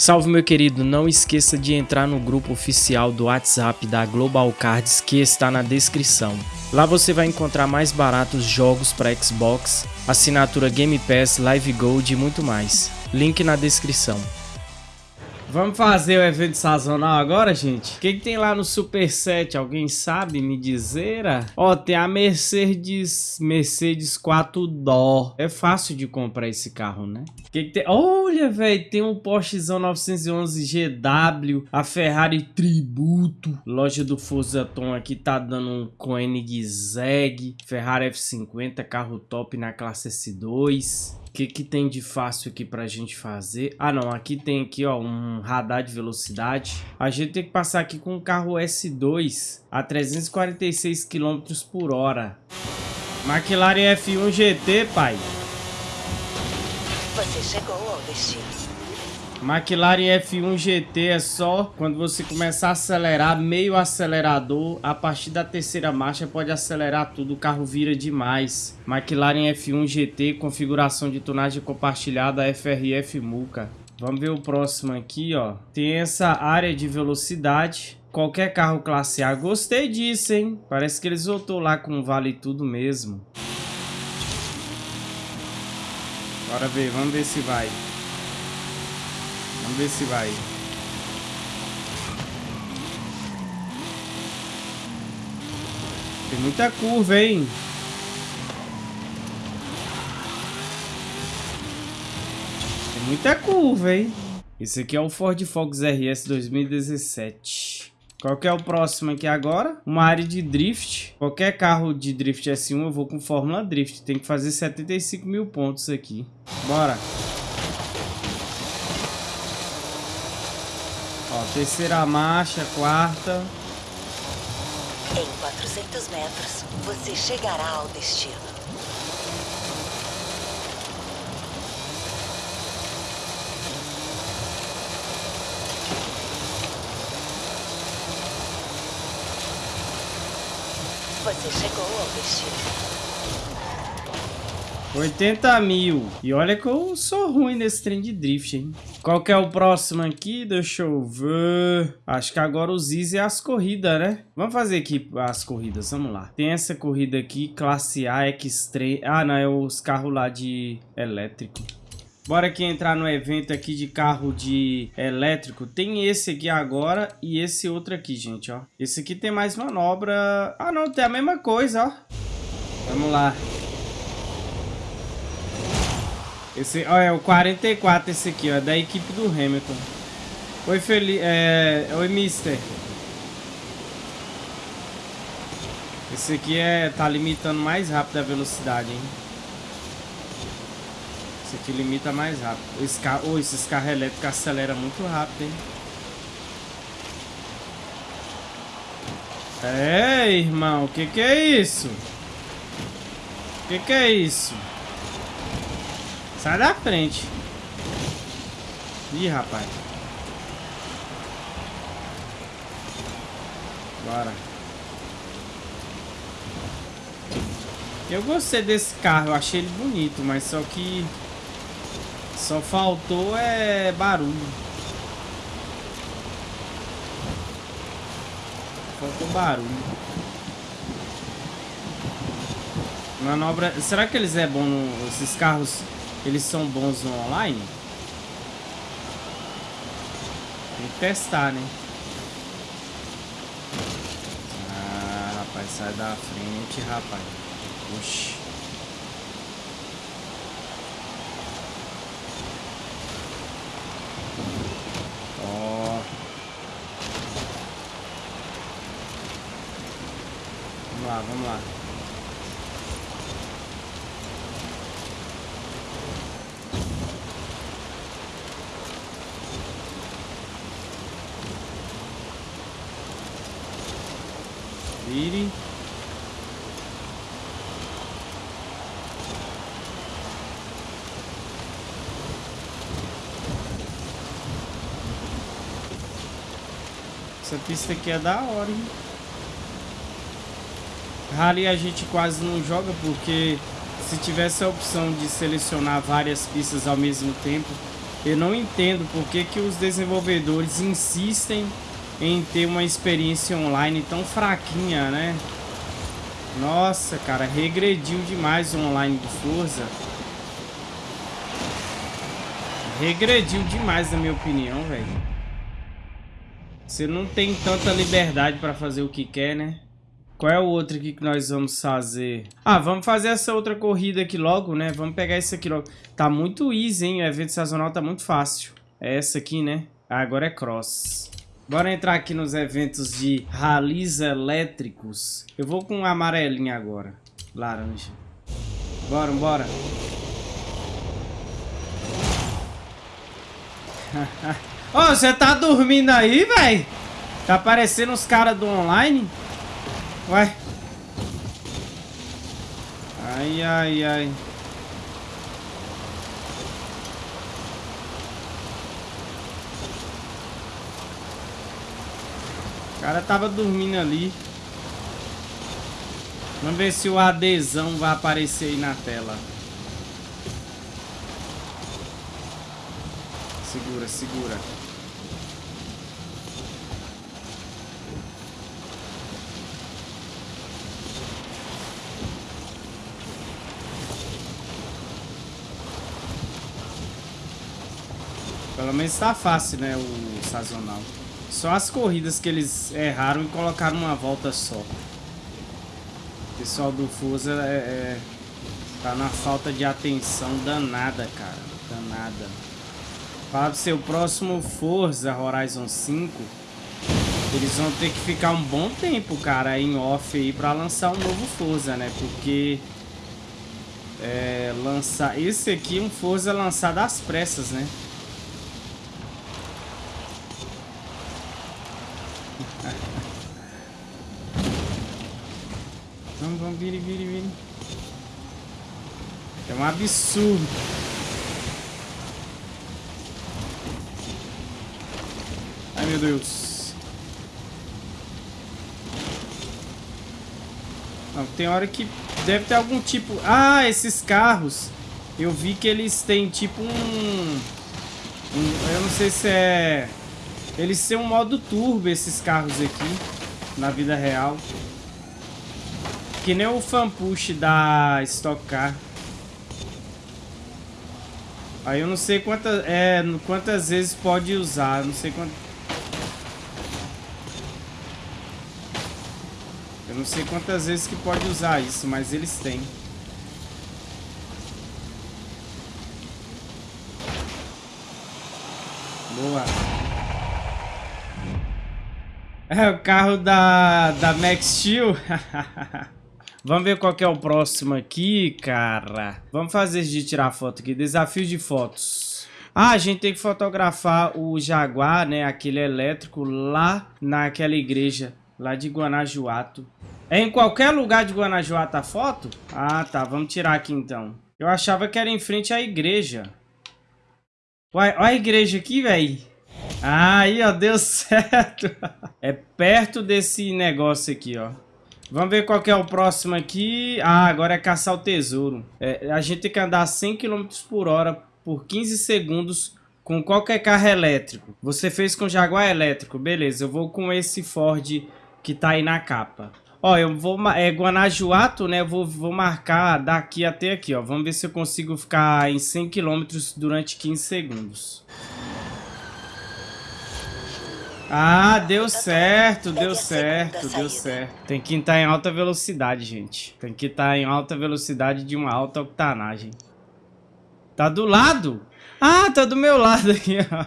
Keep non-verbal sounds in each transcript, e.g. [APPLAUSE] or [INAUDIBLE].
Salve meu querido, não esqueça de entrar no grupo oficial do WhatsApp da Global Cards que está na descrição. Lá você vai encontrar mais baratos jogos para Xbox, assinatura Game Pass, Live Gold e muito mais. Link na descrição. Vamos fazer o evento sazonal agora, gente? O que, que, tem lá no Super 7? Alguém sabe me dizer? Ó, tem a Mercedes Mercedes 4 Dó. É fácil de comprar esse carro, né? O que, que, tem? Olha, velho, tem um Porschezão 911 GW, a Ferrari Tributo. Loja do Forza Tom aqui tá dando um Koenigsegg, Ferrari F50, carro top na classe S2. Que, que tem de fácil aqui pra gente fazer? Ah, não. Aqui tem aqui, ó, um radar de velocidade. A gente tem que passar aqui com um carro S2 a 346 km por hora. McLaren F1 GT, pai. Você chegou ao destino. McLaren F1 GT é só quando você começar a acelerar, meio acelerador, a partir da terceira marcha pode acelerar tudo, o carro vira demais. McLaren F1 GT, configuração de tonagem compartilhada FRF Muca. Vamos ver o próximo aqui, ó. Tem essa área de velocidade. Qualquer carro classe A. Gostei disso, hein? Parece que eles voltou lá com vale tudo mesmo. Bora ver, vamos ver se vai. Vamos ver se vai. Tem muita curva, hein? Tem muita curva, hein? Esse aqui é o Ford Focus RS 2017. Qual que é o próximo aqui agora? Uma área de drift. Qualquer carro de drift S1 eu vou com Fórmula Drift. Tem que fazer 75 mil pontos aqui. Bora. Ó, terceira marcha, quarta. Em 400 metros, você chegará ao destino. Você chegou ao destino. 80 mil. E olha que eu sou ruim nesse trem de drift, hein? Qual que é o próximo aqui? Deixa eu ver. Acho que agora os Easy é as corridas, né? Vamos fazer aqui as corridas, vamos lá. Tem essa corrida aqui, classe A, Extreme. Ah, não, é os carros lá de elétrico. Bora aqui entrar no evento aqui de carro de elétrico. Tem esse aqui agora e esse outro aqui, gente, ó. Esse aqui tem mais manobra. Ah, não, tem a mesma coisa, ó. Vamos lá. Esse, ó, é o 44 esse aqui, ó, é da equipe do Hamilton. Oi, Felipe, é... Oi, Mister. Esse aqui é... tá limitando mais rápido a velocidade, hein. Esse aqui limita mais rápido. Esse carro, oh, esses carros elétricos aceleram muito rápido, hein. É, irmão, o que que é isso? O que que é isso? Sai da frente. Ih, rapaz. Bora. Eu gostei desse carro, eu achei ele bonito, mas só que só faltou é barulho. Faltou barulho. Manobra. Será que eles é bom no... esses carros eles são bons no online? Tem que testar, né? Ah, rapaz, sai da frente, rapaz. Oxi. Ó. Vamos lá, vamos lá. Essa pista aqui é da hora, hein? Rally a gente quase não joga porque se tivesse a opção de selecionar várias pistas ao mesmo tempo, Eu não entendo por que, que os desenvolvedores insistem em ter uma experiência online tão fraquinha, né? Nossa, cara, regrediu demais o online do Forza. Regrediu demais, na minha opinião, velho. Você não tem tanta liberdade pra fazer o que quer, né? Qual é o outro aqui que nós vamos fazer? Ah, vamos fazer essa outra corrida aqui logo, né? Vamos pegar esse aqui logo. Tá muito easy, hein? O evento sazonal tá muito fácil. É essa aqui, né? Ah, agora é cross. Bora entrar aqui nos eventos de ralis elétricos. Eu vou com amarelinho agora. Laranja. Bora, bora. [LAUGHS] Ô, oh, você tá dormindo aí, velho? Tá aparecendo os caras do online? Ué. Ai, ai, ai. Cara tava dormindo ali. Vamos ver se o adesão vai aparecer aí na tela. Segura, segura. Pelo menos tá fácil, né, o sazonal. Só as corridas que eles erraram e colocaram uma volta só. O pessoal do Forza é, é, tá na falta de atenção danada, cara. Danada. Para o seu próximo Forza Horizon 5, eles vão ter que ficar um bom tempo, cara, em off aí pra lançar um novo Forza, né? Porque é, lançar esse aqui é um Forza lançado às pressas, né? Vire, vire, vire. É um absurdo. Ai, meu Deus. Não, tem hora que deve ter algum tipo... Ah, esses carros. Eu vi que eles têm tipo um... um eu não sei se é... Eles têm um modo turbo, esses carros aqui. Na vida real. Que nem o fanpush da Stock Car. Aí eu não sei quantas, é, quantas vezes pode usar, não sei quantas... Eu não sei quantas vezes que pode usar isso, mas eles têm. Boa. É o carro da, da Max Steel. [LAUGHS] Vamos ver qual que é o próximo aqui, cara. Vamos fazer de tirar foto aqui. Desafio de fotos. Ah, a gente tem que fotografar o Jaguar, né? Aquele elétrico lá naquela igreja. Lá de Guanajuato. É em qualquer lugar de Guanajuato a foto? Ah, tá. Vamos tirar aqui então. Eu achava que era em frente à igreja. Uai, olha a igreja aqui, velho. Aí, ó, deu [LAUGHS] certo. É perto desse negócio aqui, ó. Vamos ver qual que é o próximo aqui. Ah, agora é caçar o tesouro. É, a gente tem que andar 100 km por hora por 15 segundos com qualquer carro elétrico. Você fez com Jaguar elétrico. Beleza, eu vou com esse Ford que tá aí na capa. Ó, eu vou... É Guanajuato, né? Eu vou, vou marcar daqui até aqui, ó. Vamos ver se eu consigo ficar em 100 km durante 15 segundos. Ah, deu certo, deu certo, deu certo. Tem que estar em alta velocidade, gente. Tem que estar em alta velocidade de uma alta octanagem. Tá do lado? Ah, tá do meu lado aqui, ó.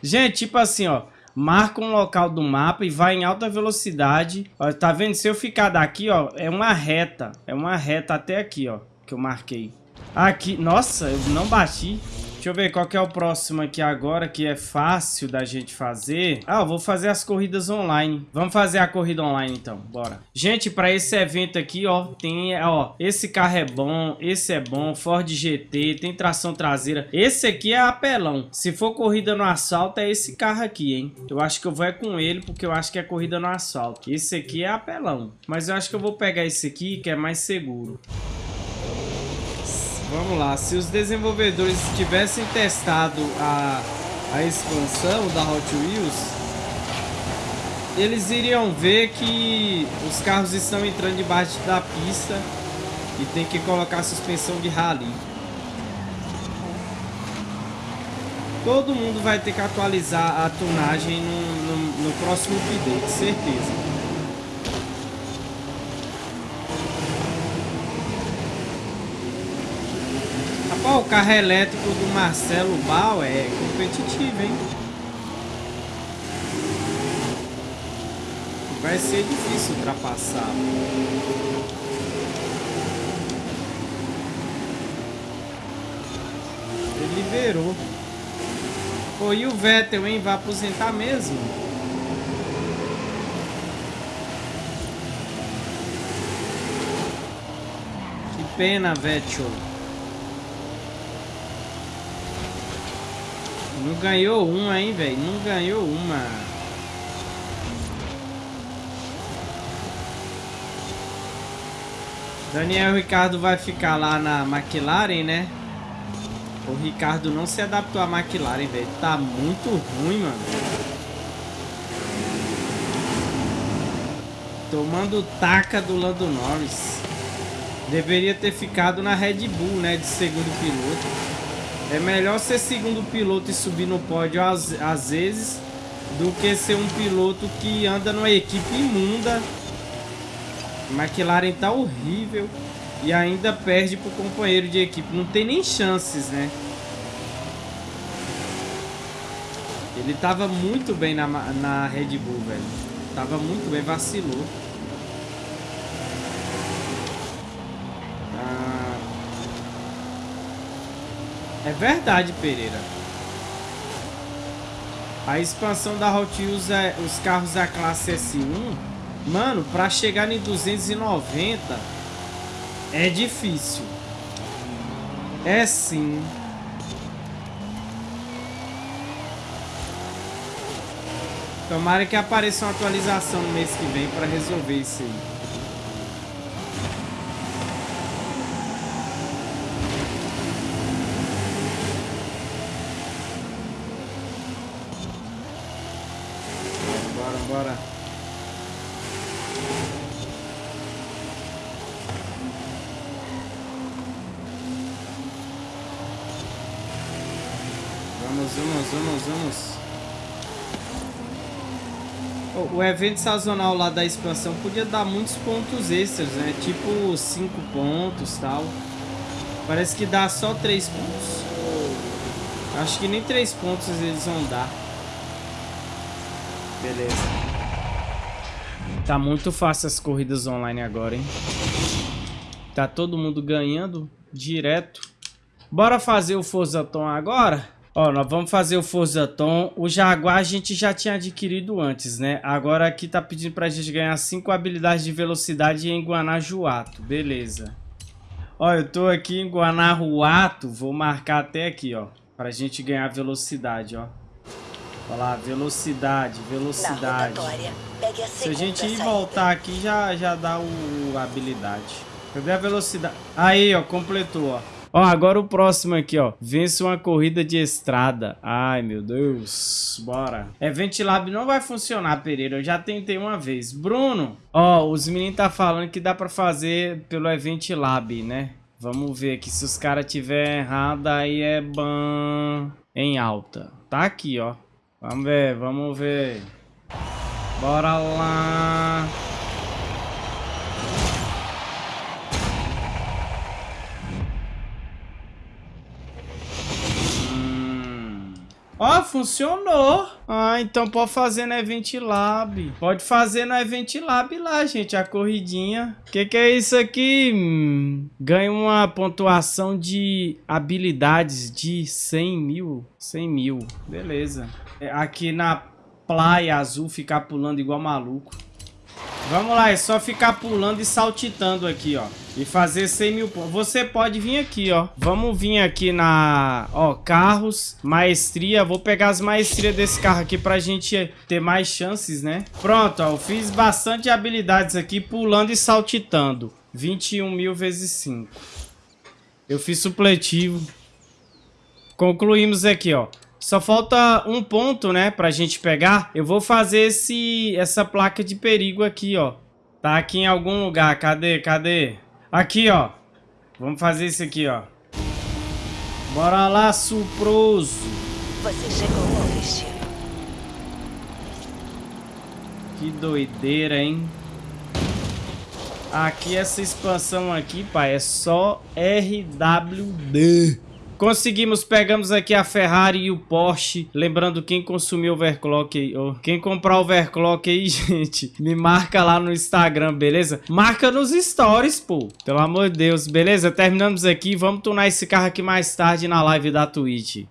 Gente, tipo assim, ó. Marca um local do mapa e vai em alta velocidade. Ó, tá vendo? Se eu ficar daqui, ó, é uma reta. É uma reta até aqui, ó, que eu marquei. Aqui, nossa, eu não bati. Deixa eu ver qual que é o próximo aqui agora, que é fácil da gente fazer. Ah, eu vou fazer as corridas online. Vamos fazer a corrida online, então. Bora. Gente, para esse evento aqui, ó, tem, ó, esse carro é bom, esse é bom, Ford GT, tem tração traseira. Esse aqui é apelão. Se for corrida no asfalto, é esse carro aqui, hein? Eu acho que eu vou é com ele, porque eu acho que é corrida no asfalto. Esse aqui é apelão. Mas eu acho que eu vou pegar esse aqui, que é mais seguro. Vamos lá, se os desenvolvedores tivessem testado a, a expansão da Hot Wheels, eles iriam ver que os carros estão entrando debaixo da pista e tem que colocar suspensão de rally. Todo mundo vai ter que atualizar a tunagem no, no, no próximo update, certeza. Carro elétrico do Marcelo Bal é competitivo, hein? Vai ser difícil ultrapassar. Ele liberou. Pô, e o Vettel, hein? Vai aposentar mesmo? Que pena, Vettel. Não ganhou uma, hein, velho? Não ganhou uma. Daniel Ricardo vai ficar lá na McLaren, né? O Ricardo não se adaptou à McLaren, velho. Tá muito ruim, mano. Tomando taca do Lando Norris. Deveria ter ficado na Red Bull, né? De segundo piloto. É melhor ser segundo piloto e subir no pódio às, às vezes do que ser um piloto que anda numa equipe imunda McLaren tá horrível e ainda perde pro companheiro de equipe. Não tem nem chances, né? Ele tava muito bem na, na Red Bull, velho. Tava muito bem, vacilou. É verdade, Pereira. A expansão da Hot Wheels, é, os carros da classe S1 Mano, pra chegar em 290 é difícil. É sim. Tomara que apareça uma atualização no mês que vem para resolver isso aí. Bora, bora. vamos, vamos, vamos. O evento sazonal lá da expansão podia dar muitos pontos extras, né? Tipo 5 pontos tal. Parece que dá só 3 pontos. Acho que nem 3 pontos eles vão dar. Beleza. Tá muito fácil as corridas online agora, hein? Tá todo mundo ganhando direto. Bora fazer o Forzaton agora? Ó, nós vamos fazer o Forza Tom. O Jaguar a gente já tinha adquirido antes, né? Agora aqui tá pedindo pra gente ganhar 5 habilidades de velocidade em Guanajuato. Beleza. Ó, eu tô aqui em Guanajuato. Vou marcar até aqui, ó. Pra gente ganhar velocidade, ó. Olha lá, velocidade, velocidade. A Se a gente ir voltar aqui, já, já dá o habilidade. Cadê a velocidade? Aí, ó, completou, ó. Ó, agora o próximo aqui, ó. Vence uma corrida de estrada. Ai, meu Deus. Bora. É, Ventilab não vai funcionar, Pereira. Eu já tentei uma vez. Bruno, ó, os meninos tá falando que dá pra fazer pelo Event Lab, né? Vamos ver aqui. Se os caras tiver errado, aí é ban em alta. Tá aqui, ó. Vamos ver, vamos ver. Bora lá. Ó, funcionou. Ah, então pode fazer no Event Lab. Pode fazer no Event Lab lá, gente, a corridinha. Que, que é isso aqui? Hum, ganha uma pontuação de habilidades de 100 mil. 100 mil, beleza. É, aqui na Praia Azul, ficar pulando igual maluco. Vamos lá, é só ficar pulando e saltitando aqui, ó. E fazer 100 mil pontos. Você pode vir aqui, ó. Vamos vir aqui na... Ó, carros, maestria. Vou pegar as maestrias desse carro aqui pra gente ter mais chances, né? Pronto, ó. Eu fiz bastante habilidades aqui, pulando e saltitando. 21 mil vezes 5. Eu fiz supletivo. Concluímos aqui, ó. Só falta um ponto, né, pra gente pegar. Eu vou fazer esse, essa placa de perigo aqui, ó. Tá aqui em algum lugar. Cadê? Cadê? Aqui, ó. Vamos fazer isso aqui, ó. Bora lá, suproso. Você chegou ao destino. Que doideira, hein? Aqui, essa expansão aqui, pai, é só RWD. Conseguimos, pegamos aqui a Ferrari e o Porsche. Lembrando, quem consumiu overclock aí, ou quem comprar overclock aí, [LAUGHS] gente, me marca lá no Instagram, beleza? Marca nos stories, pô. Pelo amor de Deus, beleza? Terminamos aqui. Vamos tunar esse carro aqui mais tarde na live da Twitch.